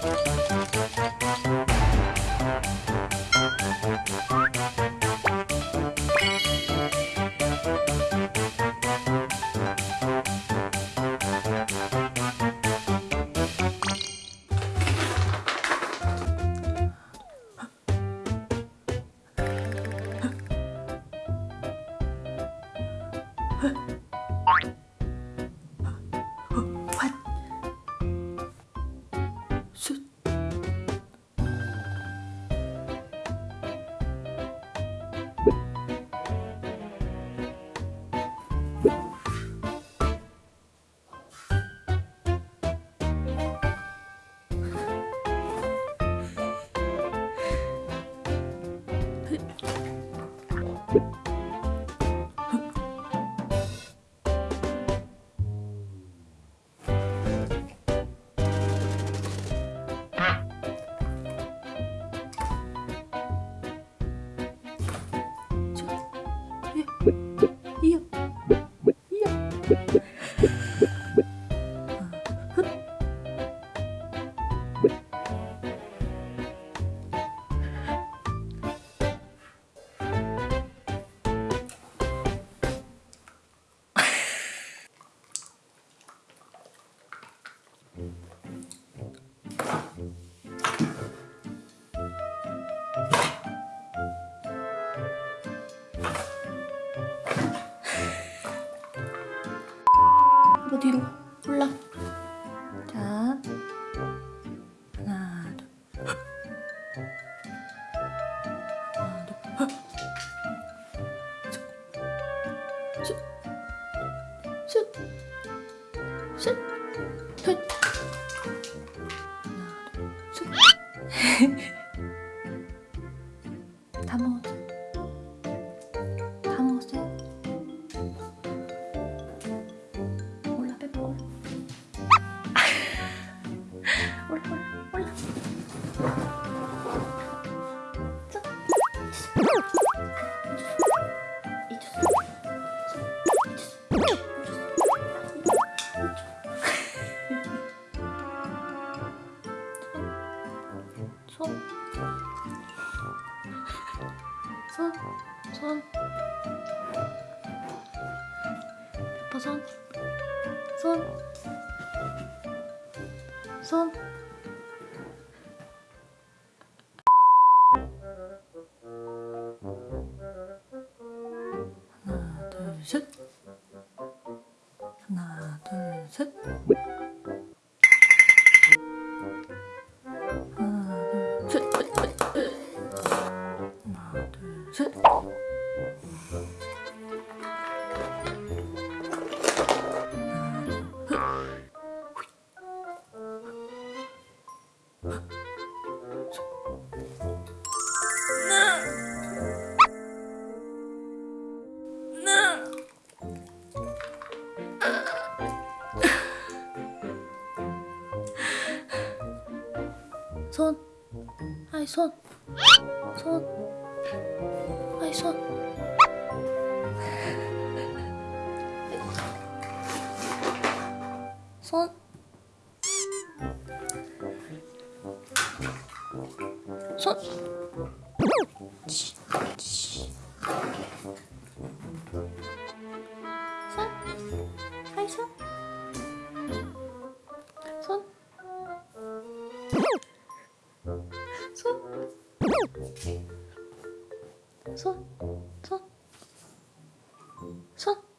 슛. 뒤로 올라. 자, 하나, 둘. 하나, 둘. 슛, 슛, 슛, 슛. 하나, 둘, 슛. 손. 손. 손. 페퍼 손. 손. 손. 하나, 둘, 셋. 하나, 둘, 셋. 손. 아이 손. 손. 아이 손. 손. 손. 손. 손. 손. 손.